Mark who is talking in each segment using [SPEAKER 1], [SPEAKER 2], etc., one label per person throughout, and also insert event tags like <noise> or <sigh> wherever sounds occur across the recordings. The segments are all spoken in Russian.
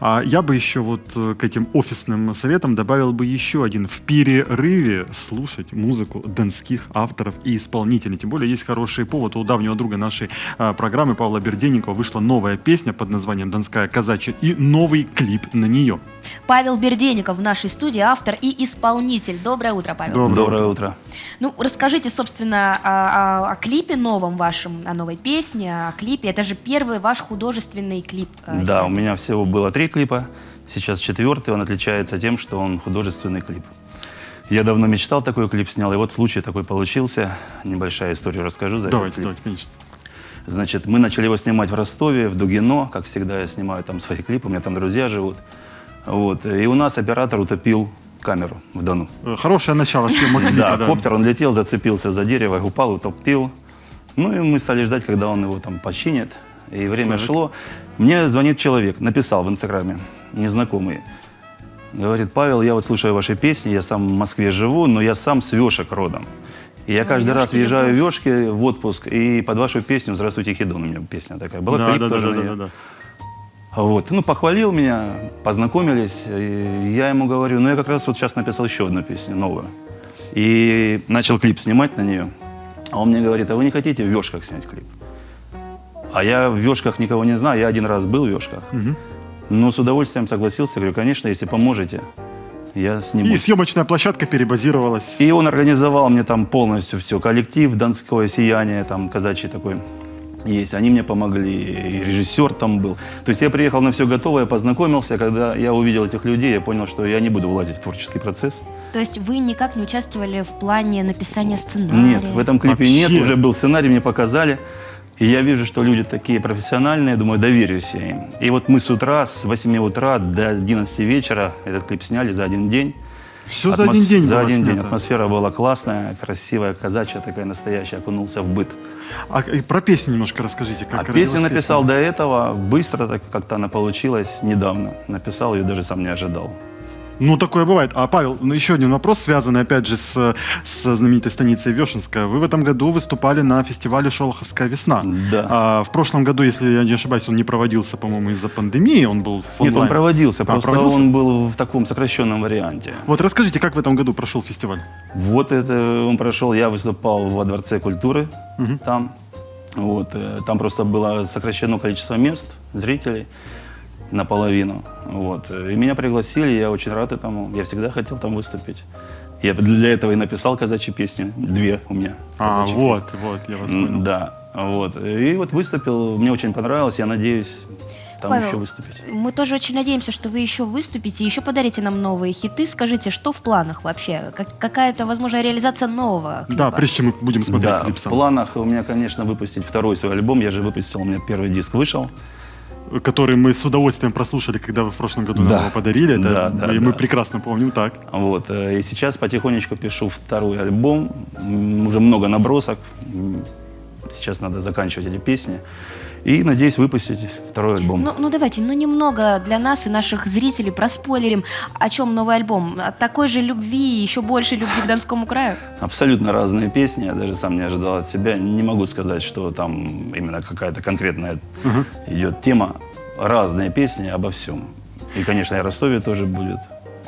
[SPEAKER 1] А я бы еще вот э, к этим офисным советам добавил бы еще один. В перерыве слушать музыку донских авторов и исполнителей. Тем более есть хороший повод. У давнего друга нашей а, программы Павла Берденникова вышла новая песня под названием «Донская казачья» и новый клип на нее.
[SPEAKER 2] Павел Берденников в нашей студии, автор и исполнитель. Доброе утро, Павел.
[SPEAKER 1] Доброе
[SPEAKER 3] Доброе утро.
[SPEAKER 2] Ну, расскажите, собственно, о, о- о клипе новом вашем, о новой песне, о клипе. Это же первый ваш художественный клип. э,
[SPEAKER 3] Да, у меня всего было три клипа. Сейчас четвертый, он отличается тем, что он художественный клип. Я давно мечтал такой клип снял, и вот случай такой получился. Небольшая историю расскажу за этот
[SPEAKER 1] Давайте,
[SPEAKER 3] клип.
[SPEAKER 1] давайте, конечно.
[SPEAKER 3] Значит, мы начали его снимать в Ростове, в Дугино. Как всегда, я снимаю там свои клипы, у меня там друзья живут. Вот. И у нас оператор утопил камеру в Дону.
[SPEAKER 1] Хорошее начало съемок клипа, <laughs>
[SPEAKER 3] Да, коптер, он летел, зацепился за дерево, упал, утопил. Ну и мы стали ждать, когда он его там починит. И время шло. Мне звонит человек, написал в Инстаграме, незнакомый. Говорит, Павел, я вот слушаю ваши песни, я сам в Москве живу, но я сам с Вешек родом. И я каждый раз въезжаю в. Вешки в отпуск, и под вашу песню «Здравствуйте, Хидон» у меня песня такая была.
[SPEAKER 1] Да,
[SPEAKER 3] клип
[SPEAKER 1] да,
[SPEAKER 3] тоже
[SPEAKER 1] да,
[SPEAKER 3] на
[SPEAKER 1] да,
[SPEAKER 3] неё.
[SPEAKER 1] да, да.
[SPEAKER 3] Вот. Ну, похвалил меня, познакомились. И я ему говорю, ну, я как раз вот сейчас написал еще одну песню, новую. И начал клип снимать на нее. А он мне говорит, а вы не хотите в Вешках снять клип? А я в Вешках никого не знаю, я один раз был в Вешках. Но с удовольствием согласился, говорю, конечно, если поможете, я сниму.
[SPEAKER 1] И съемочная площадка перебазировалась.
[SPEAKER 3] И он организовал мне там полностью все, коллектив, Донское сияние, там казачий такой есть. Они мне помогли, и режиссер там был. То есть я приехал на все готовое, познакомился. Когда я увидел этих людей, я понял, что я не буду влазить в творческий процесс.
[SPEAKER 2] То есть вы никак не участвовали в плане написания сценария?
[SPEAKER 3] Нет, в этом клипе
[SPEAKER 1] Вообще?
[SPEAKER 3] нет. Уже был сценарий, мне показали. И я вижу, что люди такие профессиональные, думаю, доверюсь я им. И вот мы с утра, с 8 утра до 11 вечера этот клип сняли за один день.
[SPEAKER 1] Все за
[SPEAKER 3] Атмос-
[SPEAKER 1] один день
[SPEAKER 3] За один день.
[SPEAKER 1] снято.
[SPEAKER 3] Атмосфера была классная, красивая, казачья такая настоящая, окунулся в быт.
[SPEAKER 1] А и про песню немножко расскажите. Как
[SPEAKER 3] а песню написал
[SPEAKER 1] песня?
[SPEAKER 3] до этого, быстро так как-то она получилась, недавно. Написал ее, даже сам не ожидал.
[SPEAKER 1] Ну, такое бывает. А, Павел, ну, еще один вопрос, связанный, опять же, с, с знаменитой станицей Вешенская. Вы в этом году выступали на фестивале «Шолоховская весна».
[SPEAKER 3] Да.
[SPEAKER 1] А, в прошлом году, если я не ошибаюсь, он не проводился, по-моему, из-за пандемии, он был в
[SPEAKER 3] Нет, он
[SPEAKER 1] онлайн.
[SPEAKER 3] проводился,
[SPEAKER 1] А,
[SPEAKER 3] просто
[SPEAKER 1] проводился?
[SPEAKER 3] он был в таком сокращенном варианте.
[SPEAKER 1] Вот расскажите, как в этом году прошел фестиваль?
[SPEAKER 3] Вот это он прошел, я выступал во Дворце культуры там. Вот, э, там просто было сокращено количество мест, зрителей наполовину. Вот. И меня пригласили, я очень рад этому. Я всегда хотел там выступить. Я для этого и написал казачьи песни. Две у меня.
[SPEAKER 1] А,
[SPEAKER 3] казачьи
[SPEAKER 1] вот, вот, я вас понял.
[SPEAKER 3] Да, вот. И вот выступил, мне очень понравилось, я надеюсь там
[SPEAKER 2] Павел,
[SPEAKER 3] еще выступить.
[SPEAKER 2] Мы тоже очень надеемся, что вы еще выступите, еще подарите нам новые хиты. Скажите, что в планах вообще? Как- какая-то, возможно, реализация нового клипа?
[SPEAKER 1] Да, прежде чем мы будем смотреть
[SPEAKER 3] Да,
[SPEAKER 1] клип
[SPEAKER 3] в
[SPEAKER 1] сам.
[SPEAKER 3] планах у меня, конечно, выпустить второй свой альбом. Я же выпустил, у меня первый диск вышел.
[SPEAKER 1] Который мы с удовольствием прослушали, когда вы в прошлом году нам
[SPEAKER 3] Да.
[SPEAKER 1] его подарили. Это,
[SPEAKER 3] Да, да,
[SPEAKER 1] и мы
[SPEAKER 3] да.
[SPEAKER 1] прекрасно помним так.
[SPEAKER 3] Вот. э, И сейчас потихонечку пишу второй альбом. Уже много набросок. Сейчас надо заканчивать эти песни. И надеюсь выпустить второй альбом.
[SPEAKER 2] Ну, ну давайте, ну немного для нас и наших зрителей проспойлерим, о чем новый альбом. От такой же любви, еще больше любви к Донскому краю.
[SPEAKER 3] Абсолютно разные песни. Я даже сам не ожидал от себя. Не могу сказать, что там именно какая-то конкретная идет тема. Разные песни обо всем. И, конечно, и о Ростове тоже будет.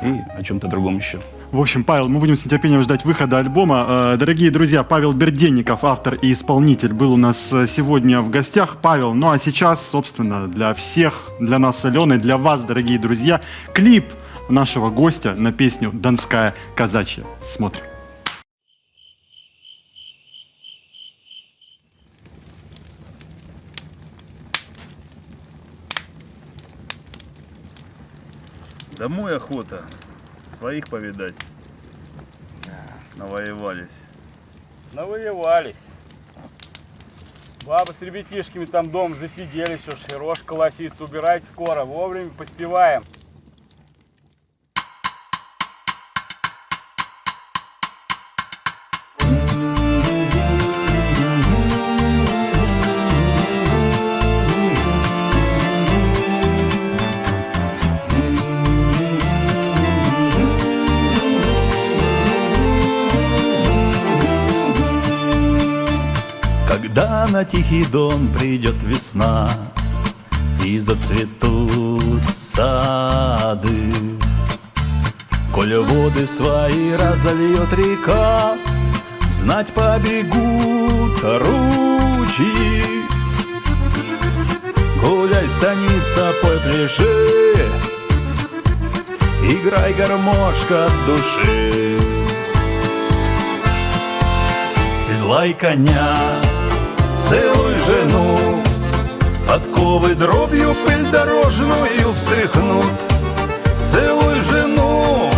[SPEAKER 3] И о чем-то другом еще.
[SPEAKER 1] В общем, Павел, мы будем с нетерпением ждать выхода альбома. Э, Дорогие друзья, Павел Берденников, автор и исполнитель, был у нас э, сегодня в гостях. Павел, ну а сейчас, собственно, для всех, для нас с Аленой, для вас, дорогие друзья, клип нашего гостя на песню «Донская казачья». Смотрим.
[SPEAKER 4] Домой охота. Своих повидать. Навоевались.
[SPEAKER 5] Навоевались. Бабы с ребятишками там дом засидели, все, широш колосит, убирать скоро, вовремя поспеваем.
[SPEAKER 6] Тихий Дон придет весна И зацветут сады. Коль воды свои разольет река, Знать побегут ручьи. Гуляй, станица, пой, пляши, Играй гармошка от души. Седлай коня, целуй жену, Подковы дробью пыль дорожную встряхнут. Целуй жену,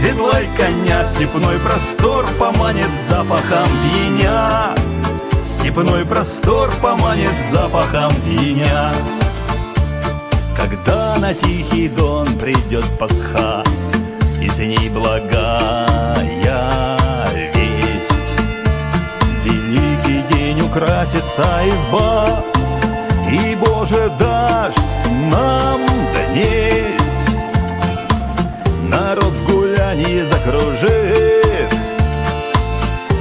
[SPEAKER 6] седлай коня, Степной простор поманит запахом пьяня. Степной простор поманит запахом пьяня. Когда на тихий дон придет Пасха, И с ней благая украсится изба, И, Боже, дождь нам донесть. Народ в гулянии закружит,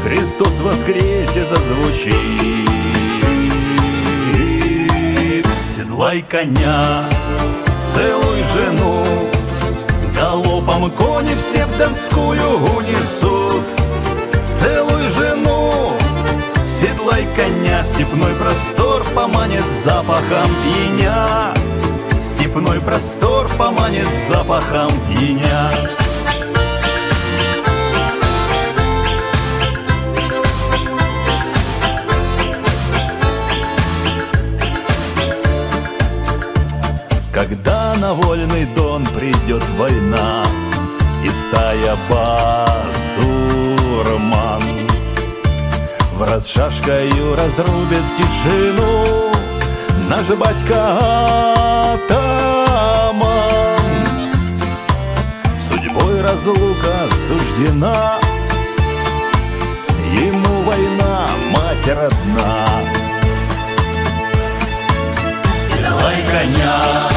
[SPEAKER 6] Христос воскресе зазвучит. Седлай коня, целуй жену, Галопом кони в степь донскую унесут. Целуй коня, Степной простор поманит запахом пьяня. Степной простор поманит запахом пьяня. Когда на вольный дон придет война И стая басурман В раз шашкою разрубит тишину Наш батька атаман. Судьбой разлука суждена Ему война, мать родна. Седлай коня,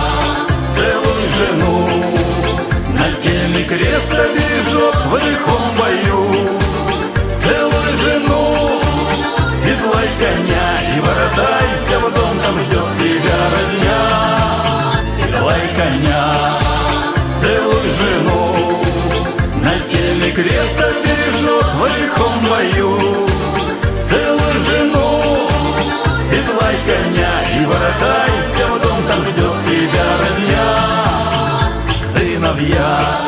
[SPEAKER 6] Креста бережет в лихом бою. Целую жену, седлай коня И воротайся в дом, там ждет тебя родня. Сыновья.